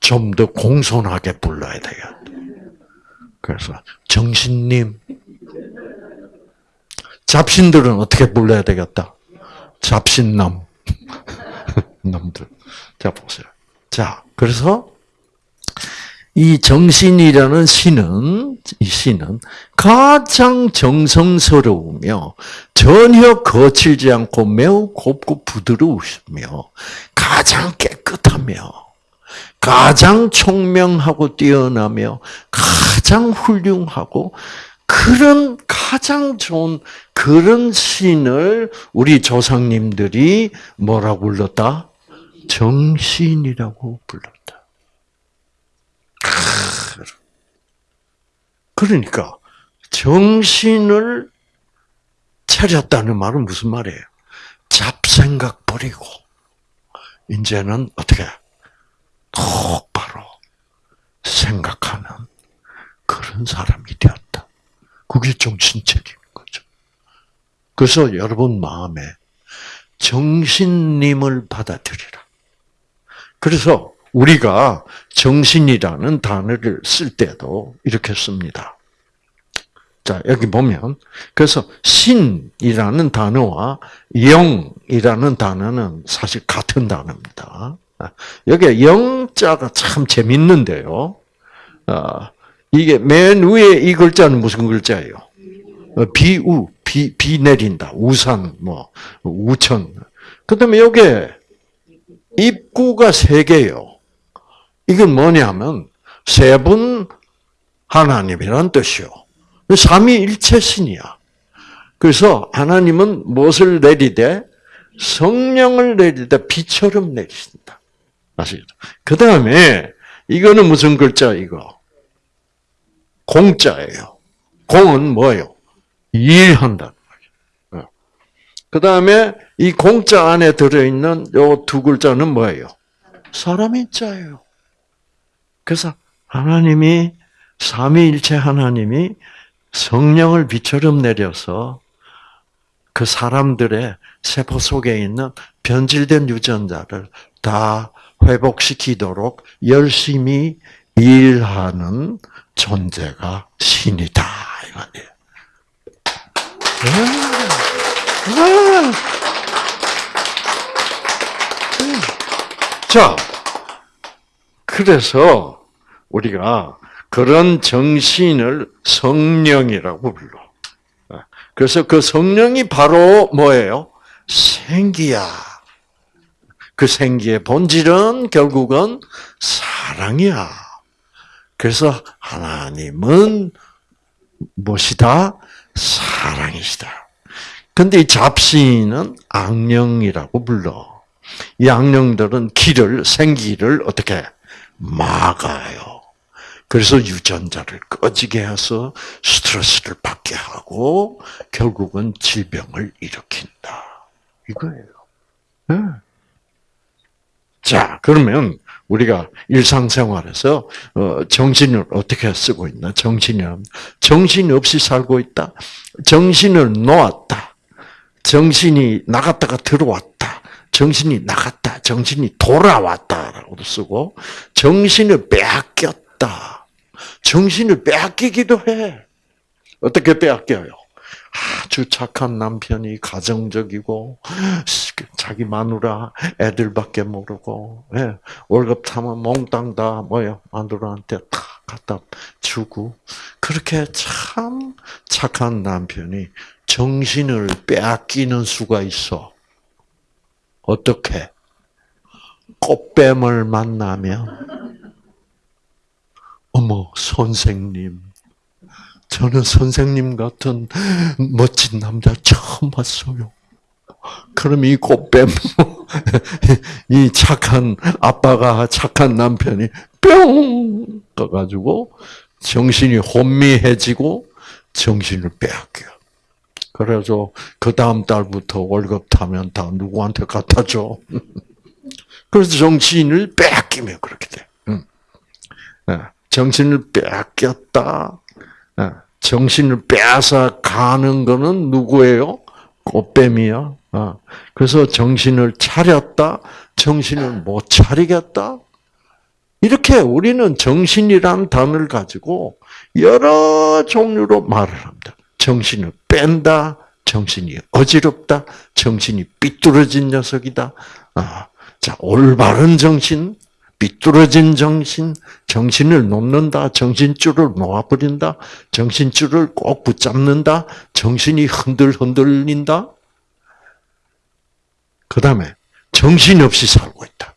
좀 더 공손하게 불러야 되겠다. 그래서 정신님, 잡신들은 어떻게 불러야 되겠다? 잡신남. 남들. 자, 보세요. 자, 그래서 이 정신이라는 신은, 이 신은 가장 정성스러우며 전혀 거칠지 않고 매우 곱고 부드러우시며 가장 깨끗하며 가장 총명하고 뛰어나며 가장 훌륭하고 그런 가장 좋은 그런 신을 우리 조상님들이 뭐라고 불렀다? 정신이라고 불렀다. 그러니까 정신을 차렸다는 말은 무슨 말이에요? 잡생각 버리고 이제는 어떻게 똑바로 생각하는 그런 사람이 되었다. 그게 정신체리인 거죠. 그래서 여러분 마음에 정신님을 받아들이라. 그래서 우리가 정신이라는 단어를 쓸 때도 이렇게 씁니다. 자, 여기 보면, 그래서 신이라는 단어와 영이라는 단어는 사실 같은 단어입니다. 여기 영자가 참 재밌는데요. 아, 이게 맨 위에 이 글자는 무슨 글자예요? 어, 비우, 비, 비 내린다. 우산, 뭐, 우천. 그 다음에 여기 입구가 세 개요. 이건 뭐냐면 세 분 하나님이란 뜻이요. 삼위일체신이야. 그래서 하나님은 무엇을 내리되 성령을 내리되 비처럼 내리신다. 아시겠죠? 그 다음에 이거는 무슨 글자 이거? 공자예요. 공은 뭐예요? 일한다는 거죠. 어. 그 다음에 이 공자 안에 들어있는 요 두 글자는 뭐예요? 사람인 자예요. 그래서 하나님이 삼위일체 하나님이 성령을 비처럼 내려서 그 사람들의 세포 속에 있는 변질된 유전자를 다 회복시키도록 열심히 일하는 존재가 신이다 이 말이에요. 자, 그래서 우리가 그런 정신을 성령이라고 불러. 그래서 그 성령이 바로 뭐예요? 생기야. 그 생기의 본질은 결국은 사랑이야. 그래서 하나님은 무엇이다? 사랑이시다. 근데 이 잡신은 악령이라고 불러. 이 악령들은 길을, 생기를 어떻게 막아요. 그래서 유전자를 꺼지게 해서 스트레스를 받게 하고 결국은 질병을 일으킨다. 이거예요. 네. 자, 그러면 우리가 일상생활에서 어, 정신을 어떻게 쓰고 있나? 정신이란 정신 없이 살고 있다. 정신을 놓았다. 정신이 나갔다가 들어왔다. 정신이 나갔다. 정신이 돌아왔다라고도 쓰고 정신을 빼앗겼다. 정신을 빼앗기기도 해. 어떻게 빼앗겨요? 아주 착한 남편이 가정적이고 자기 마누라 애들밖에 모르고 예, 월급 타면 몽땅 다 뭐요 마누라한테 다 갖다 주고 그렇게 참 착한 남편이 정신을 빼앗기는 수가 있어. 어떻게? 꽃뱀을 만나면 어머 선생님 저는 선생님 같은 멋진 남자 처음 봤어요. 그럼 이 꽃뱀, 이 착한 아빠가 착한 남편이 뿅 떠가지고 정신이 혼미해지고 정신을 빼앗겨. 그래서 그 다음 달부터 월급 타면 다 누구한테 갖다 줘. 그래서 정신을 빼앗기면 그렇게 돼. 네, 정신을 빼앗겼다. 네, 정신을 빼앗아 가는 거는 누구예요? 꽃뱀이야. 아, 그래서 정신을 차렸다. 정신을 못 차리겠다. 이렇게 우리는 정신이란 단어를 가지고 여러 종류로 말을 합니다. 정신을 뺀다, 정신이 어지럽다, 정신이 삐뚤어진 녀석이다. 아, 자, 올바른 정신, 삐뚤어진 정신, 정신을 놓는다, 정신줄을 놓아버린다, 정신줄을 꼭 붙잡는다, 정신이 흔들흔들린다. 그 다음에 정신없이 살고 있다.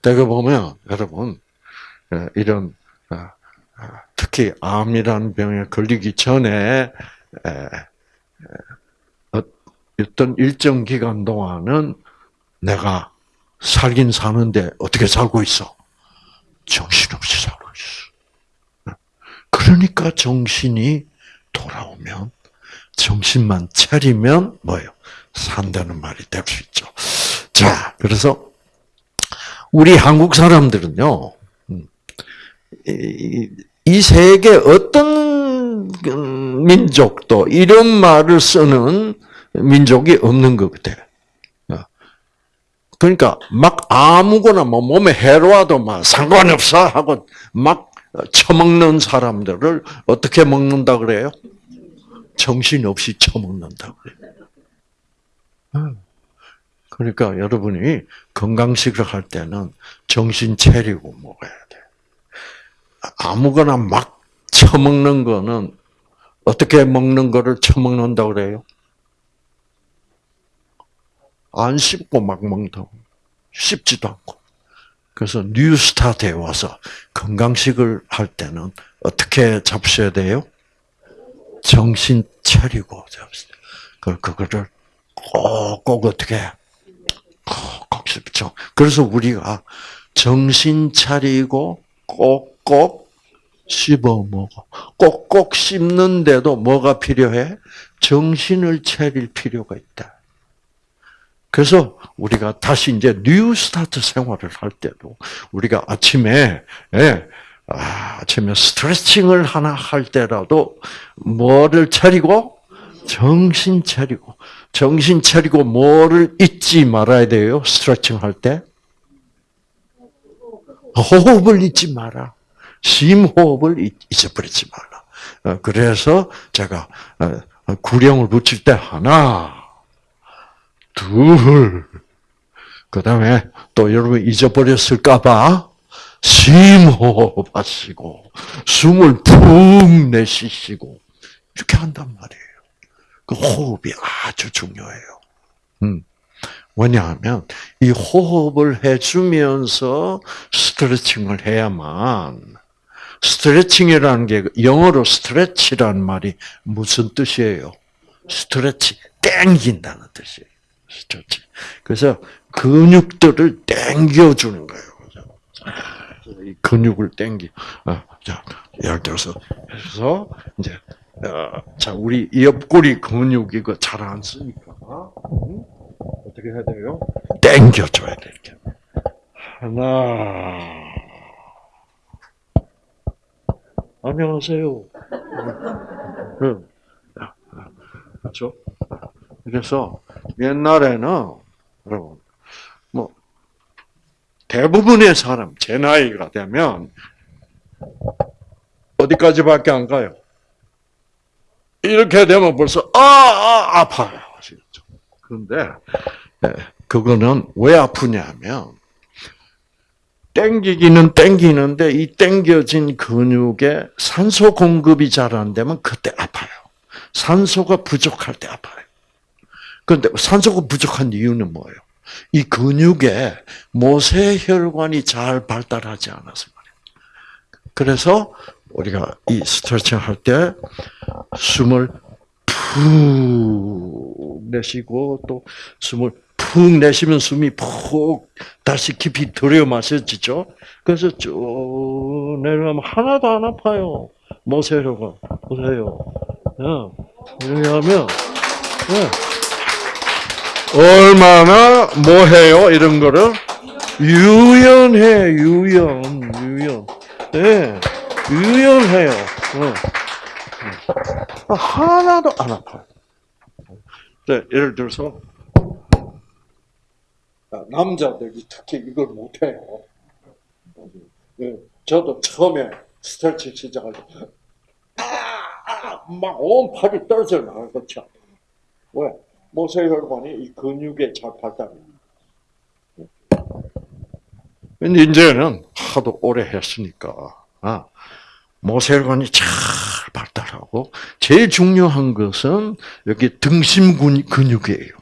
내가 보면 여러분 이런 특히 암이라는 병에 걸리기 전에 어, 어떤 일정 기간 동안은 내가 살긴 사는데 어떻게 살고 있어? 정신없이 살고 있어. 그러니까 정신이 돌아오면 정신만 차리면 뭐예요? 산다는 말이 될 수 있죠. 자, 그래서 우리 한국 사람들은요, 음, 이 세계 어떤 민족도 이런 말을 쓰는 민족이 없는 것 같아요. 그러니까 막 아무거나 뭐 몸에 해로워도 막 상관없어 하고 막 처먹는 사람들을 어떻게 먹는다 그래요? 정신없이 처먹는다 그래요. 그러니까 여러분이 건강식을 할 때는 정신 차리고 먹어야 돼. 아무거나 막 처먹는 거는 어떻게 먹는 거를 처먹는다 그래요? 안 씹고 막 먹는다고. 씹지도 않고. 그래서 뉴스타트에 와서 건강식을 할 때는 어떻게 잡으셔야 돼요? 정신 차리고 돼요. 그거를 꼭꼭 어떻게 꼭꼭 씹죠. 그래서 우리가 정신 차리고 꼭 꼭 씹어 먹어. 꼭꼭 씹는데도 뭐가 필요해? 정신을 차릴 필요가 있다. 그래서 우리가 다시 이제 new start 생활을 할 때도 우리가 아침에 예, 아, 아침에 스트레칭을 하나 할 때라도 뭐를 차리고 정신 차리고 정신 차리고 뭐를 잊지 말아야 돼요. 스트레칭 할 때. 호흡을 잊지 마라. 심호흡을 잊어버리지 말라. 어, 그래서 제가 어, 구령을 붙일 때 하나, 둘, 그 다음에 또 여러분 잊어버렸을까봐 심호흡하시고, 숨을 푹 내쉬시고, 이렇게 한단 말이에요. 그 호흡이 아주 중요해요. 음. 왜냐하면 이 호흡을 해주면서 스트레칭을 해야만 스트레칭이라는 게 영어로 stretch라는 말이 무슨 뜻이에요? stretch 땡긴다는 뜻이에요. Stretch. 그래서 근육들을 땡겨 주는 거예요. 이 근육을 땡기. 아, 자, 예를 들어서 해서 이제 어, 자 우리 옆구리 근육 이거 잘 안 쓰니까 어떻게 해야 돼요? 땡겨 줘야 돼 이렇게. 하나. 안녕하세요. 그렇죠? 그래서 옛날에는 여러분 뭐 대부분의 사람 제 나이가 되면 어디까지밖에 안 가요. 이렇게 되면 벌써 아, 아 아파요. 그런데 예, 그거는 왜 아프냐면 땡기기는 땡기는데 이 땡겨진 근육에 산소 공급이 잘 안 되면 그때 아파요. 산소가 부족할 때 아파요. 그런데 산소가 부족한 이유는 뭐예요? 이 근육에 모세혈관이 잘 발달하지 않아서 말이에요. 그래서 우리가 이 스트레칭 할 때 숨을 푹 내쉬고 또 숨을 푹 내쉬면 숨이 푹 다시 깊이 들여 마셔지죠. 그래서 쭉 내려가면 하나도 안 아파요. 모세혈관 보세요. 왜냐하면 얼마나 뭐해요 이런 거를 유연해 유연 유연. 네. 유연해요. 어. 하나도 안 아파요. 네, 예를 들어서 남자들이 특히 이걸 못해요. 네, 저도 처음에 스트레칭 시작할 때 아, 막온 팔이 떨어져 나갈 것이 아요 왜? 모세혈관이 이 근육에 잘 발달해. 이제는 하도 오래 했으니까 아, 모세혈관이 잘 발달하고 제일 중요한 것은 여기 등심 근육이에요.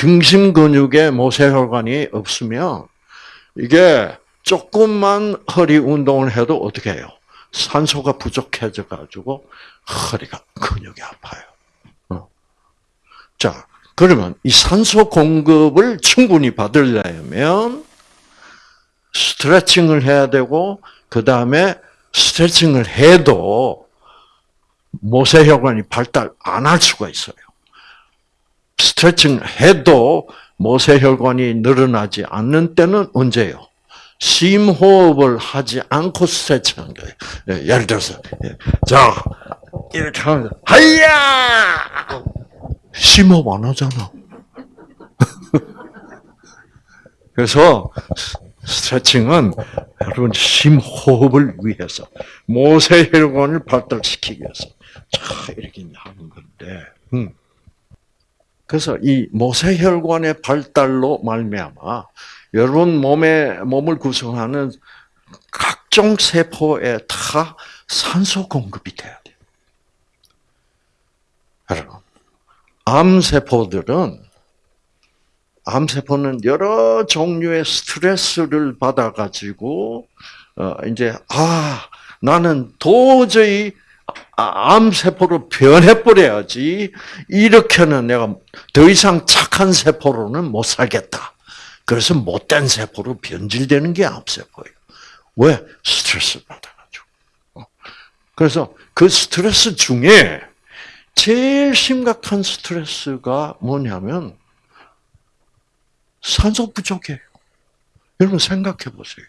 등심 근육에 모세혈관이 없으면 이게 조금만 허리 운동을 해도 어떻게 해요? 산소가 부족해져 가지고 허리가 근육이 아파요. 어. 자, 그러면 이 산소 공급을 충분히 받으려면 스트레칭을 해야 되고 그 다음에 스트레칭을 해도 모세혈관이 발달 안 할 수가 있어요. 스트레칭 해도 모세혈관이 늘어나지 않는 때는 언제요? 심호흡을 하지 않고 스트레칭하는 거예요. 예, 예를 들어서 예, 자 이렇게 하면 하야 심호흡 안 하잖아. 그래서 스트레칭은 여러분 심호흡을 위해서 모세혈관을 발달시키기 위해서 자 이렇게 하는 건데 음. 그래서 이 모세혈관의 발달로 말미암아 여러분 몸에 몸을 구성하는 각종 세포에 다 산소 공급이 돼야 돼요. 여러분 암 세포들은 암 세포는 여러 종류의 스트레스를 받아가지고, 어, 이제, 아, 나는 도저히 암세포로 변해버려야지. 이렇게는 내가 더 이상 착한 세포로는 못 살겠다. 그래서 못된 세포로 변질되는 게 암세포예요. 왜? 스트레스 받아가지고. 어. 그래서 그 스트레스 중에 제일 심각한 스트레스가 뭐냐면, 산소 부족해요. 여러분 생각해 보세요.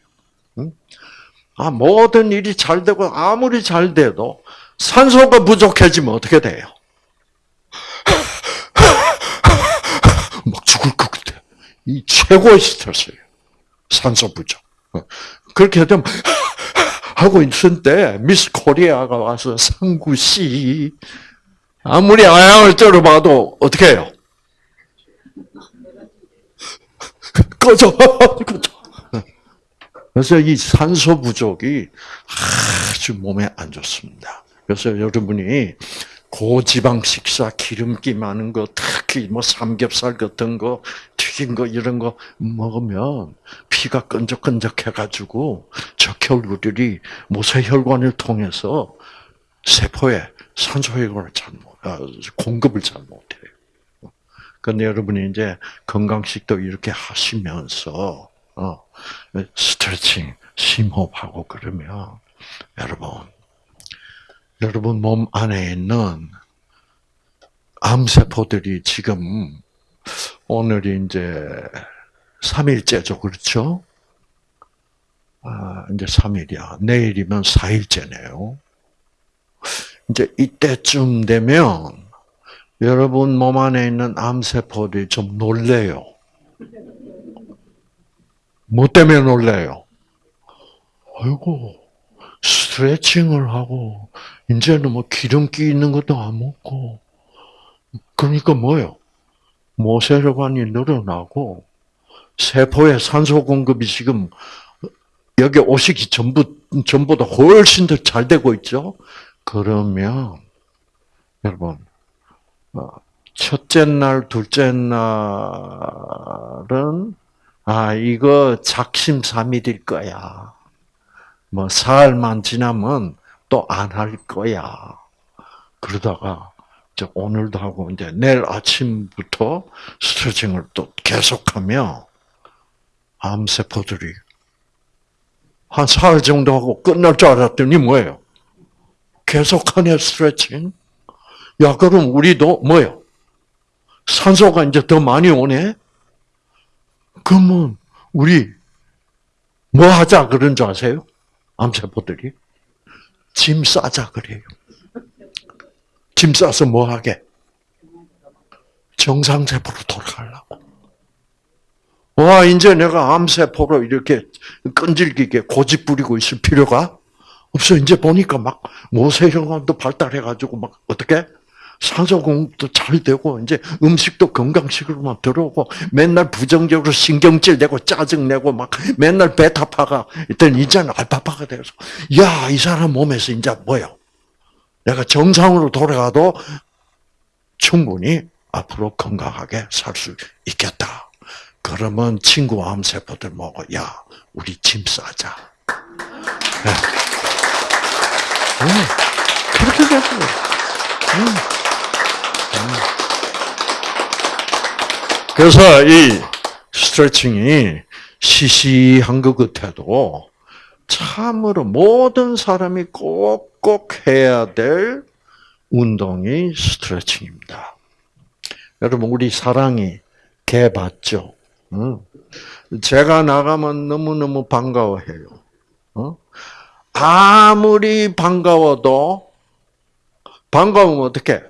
아, 모든 일이 잘 되고 아무리 잘 돼도 산소가 부족해지면 어떻게 돼요? 막 죽을 것 같아. 이 최고의 스트레스예요. 산소 부족. 그렇게 되면 하고 있을 때 미스 코리아가 와서 상구 씨 아무리 아양을 쩔어봐도 어떻게 해요? 꺼져, 꺼져. 그래서 이 산소 부족이 아주 몸에 안 좋습니다. 그래서 여러분이 고지방 식사, 기름기 많은 거, 특히 뭐 삼겹살 같은 거, 튀긴 거 이런 거 먹으면 피가 끈적끈적해가지고 적혈구들이 모세혈관을 통해서 세포에 산소혈관을 잘 못, 아, 공급을 잘 못해요. 근데 여러분이 이제 건강식도 이렇게 하시면서 어, 스트레칭, 심호흡하고 그러면 여러분, 여러분 몸 안에 있는 암세포들이 지금 오늘이 이제 3일째죠, 그렇죠? 아, 이제 3일이야. 내일이면 4일째네요. 이제 이때쯤 되면 여러분 몸 안에 있는 암세포들이 좀 놀래요. 뭐 때문에 놀래요? 아이고, 스트레칭을 하고, 이제는 뭐 기름기 있는 것도 안 먹고, 그러니까 뭐요? 모세혈관이 늘어나고, 세포의 산소 공급이 지금 여기 오시기 전부, 전보다 훨씬 더 잘 되고 있죠? 그러면, 여러분, 어, 첫째 날, 둘째 날은, 아, 이거 작심삼일일 거야. 뭐, 사흘만 지나면 또 안 할 거야. 그러다가, 이제 오늘도 하고, 이제 내일 아침부터 스트레칭을 또 계속하면, 암세포들이 한 사흘 정도 하고 끝날 줄 알았더니 뭐예요? 계속하네, 스트레칭. 야, 그럼 우리도 뭐예요? 산소가 이제 더 많이 오네? 그러면 우리 뭐 하자 그런 줄 아세요? 암세포들이? 짐 싸자 그래요. 짐 싸서 뭐 하게? 정상세포로 돌아가려고. 와, 이제 내가 암세포로 이렇게 끈질기게 고집 부리고 있을 필요가 없어. 이제 보니까 막 모세혈관도 발달해가지고 막 어떻게 공급도 잘 되고 이제 음식도 건강식으로만 들어오고 맨날 부정적으로 신경질 내고 짜증 내고 막 맨날 베타파가 일단 이제는 알파파가 돼서 야 이 사람 몸에서 이제 뭐요? 내가 정상으로 돌아가도 충분히 앞으로 건강하게 살 수 있겠다. 그러면 친구 암세포들 먹어. 야, 우리 짐 싸자. 네. 네. 그렇게 되고. 음. 음. 그래서 이 스트레칭이 시시한 것 같아도 참으로 모든 사람이 꼭꼭 해야 될 운동이 스트레칭입니다. 여러분 우리 사랑이 개 봤죠? 제가 나가면 너무너무 반가워해요. 어? 아무리 반가워도 반가우면 어떻게?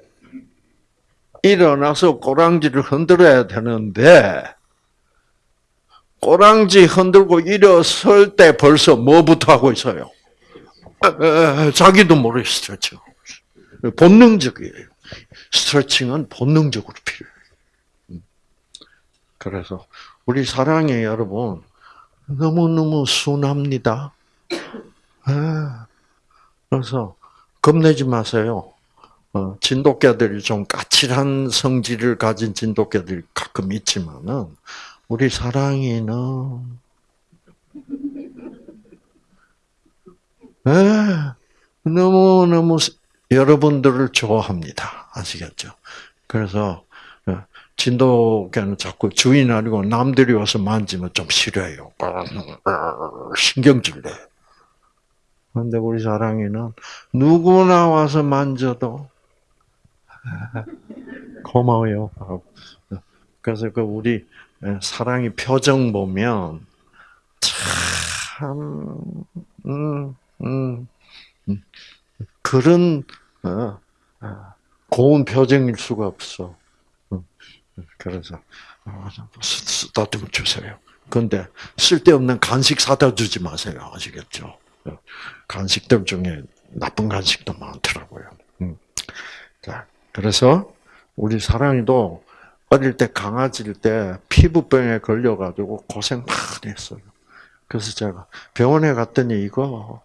일어나서 꼬랑지를 흔들어야 되는데 꼬랑지 흔들고 일어설 때 벌써 뭐부터 하고 있어요? 자기도 모르게 스트레칭. 본능적이에요. 스트레칭은 본능적으로 필요해요. 그래서 우리 사랑의 여러분 너무너무 순합니다. 아, 그래서 겁내지 마세요. 어, 진돗개들이 좀 까칠한 성질을 가진 진돗개들이 가끔 있지만은 우리 사랑이는 너무 너무 여러분들을 좋아합니다. 아시겠죠? 그래서 진돗개는 자꾸 주인 아니고 남들이 와서 만지면 좀 싫어해요. 신경질 내. 그런데 우리 사랑이는 누구나 와서 만져도 고마워요. 그래서 그 우리 사랑이 표정 보면 참, 음, 음, 음. 그런 어, 어, 고운 표정일 수가 없어. 그래서 쓰다듬어 주세요. 그런데 쓸데없는 간식 사다 주지 마세요. 아시겠죠? 간식들 중에 나쁜 간식도 많더라고요. 음. 자, 그래서 우리 사랑이도 어릴 때 강아지일 때 피부병에 걸려가지고 고생 많이 했어요. 그래서 제가 병원에 갔더니 이거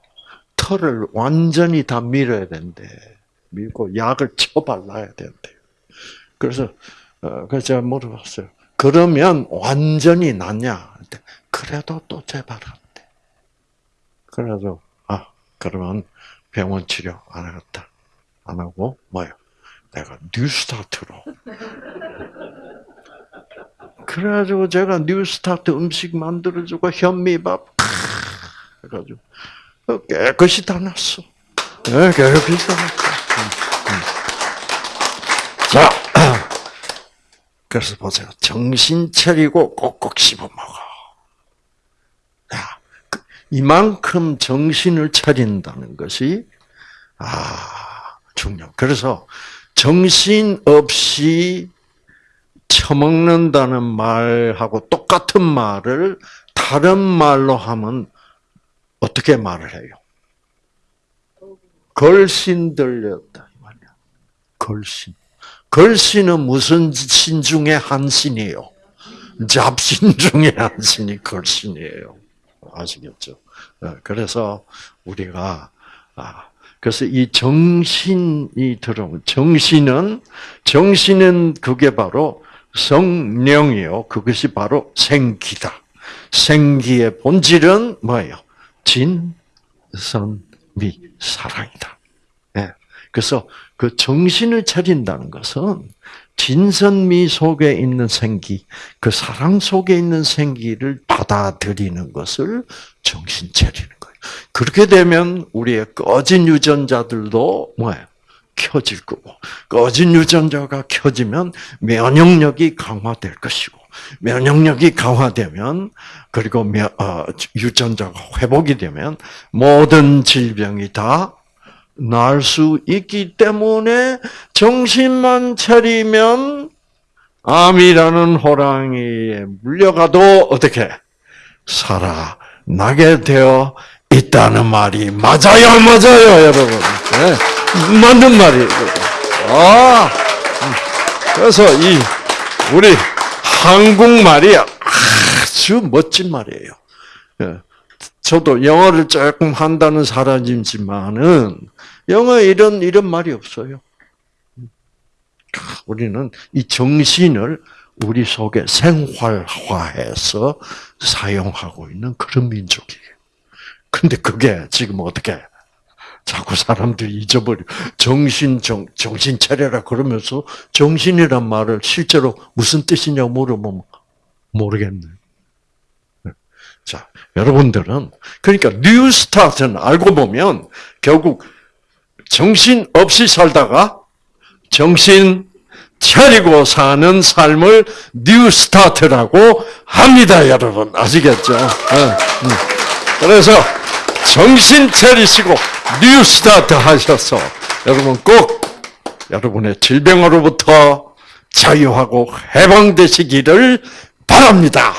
털을 완전히 다 밀어야 된대. 밀고 약을 쳐 발라야 된대. 그래서 어, 그래서 제가 물어봤어요. 그러면 완전히 낫냐? 그래도 또 재발한대. 그래서 아 그러면 병원 치료 안 하겠다. 안 하고 뭐요? 내가 뉴스타트로. 그래가지고 제가 뉴스타트 음식 만들어주고 현미밥 해가지고 깨끗이 다 났어. 네, 깨끗이 다 났어. 자. 그래서 보세요. 정신 차리고 꼭꼭 씹어 먹어. 야, 그 이만큼 정신을 차린다는 것이 아 중요. 그래서 정신 없이 처먹는다는 말하고 똑같은 말을 다른 말로 하면 어떻게 말을 해요? 걸신 들렸다. 걸신. 걸신은 무슨 신 중에 한 신이에요? 잡신 중에 한 신이 걸신이에요. 아시겠죠? 어, 그래서 우리가 아 그래서 이 정신이 들어오면 정신은 정신은 그게 바로 성령이요. 그것이 바로 생기다. 생기의 본질은 뭐예요? 진선미 사랑이다. 예. 그래서 그 정신을 차린다는 것은 진선미 속에 있는 생기, 그 사랑 속에 있는 생기를 받아들이는 것을 정신 차리는. 그렇게 되면 우리의 꺼진 유전자들도 뭐예요? 켜질 거고, 꺼진 유전자가 켜지면 면역력이 강화될 것이고, 면역력이 강화되면 그리고 면, 어, 유전자가 회복이 되면 모든 질병이 다 나을 수 있기 때문에 정신만 차리면 암이라는 호랑이에 물려가도 어떻게 살아나게 되어 있다는 말이 맞아요, 맞아요, 여러분. 네, 맞는 말이에요. 아, 그래서 이 우리 한국말이 아주 멋진 말이에요. 예. 저도 영어를 조금 한다는 사람이지만은 영어 이런 이런 말이 없어요. 우리는 이 정신을 우리 속에 생활화해서 사용하고 있는 그런 민족이에요. 근데 그게 지금 어떻게 자꾸 사람들이 잊어버려 정신 정 정신 차려라 그러면서 정신이란 말을 실제로 무슨 뜻이냐고 물어보면 모르겠네. 자, 여러분들은 그러니까 new start는 알고 보면 결국 정신 없이 살다가 정신 차리고 사는 삶을 new start라고 합니다, 여러분. 아시겠죠? 어, 그래서 정신 차리시고 new start 하셔서 여러분 꼭 여러분의 질병으로부터 자유하고 해방되시기를 바랍니다.